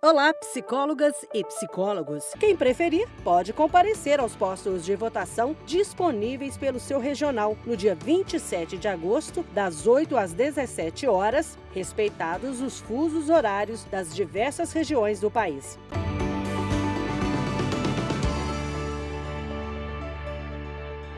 Olá, psicólogas e psicólogos. Quem preferir pode comparecer aos postos de votação disponíveis pelo seu regional no dia 27 de agosto, das 8 às 17 horas, respeitados os fusos horários das diversas regiões do país.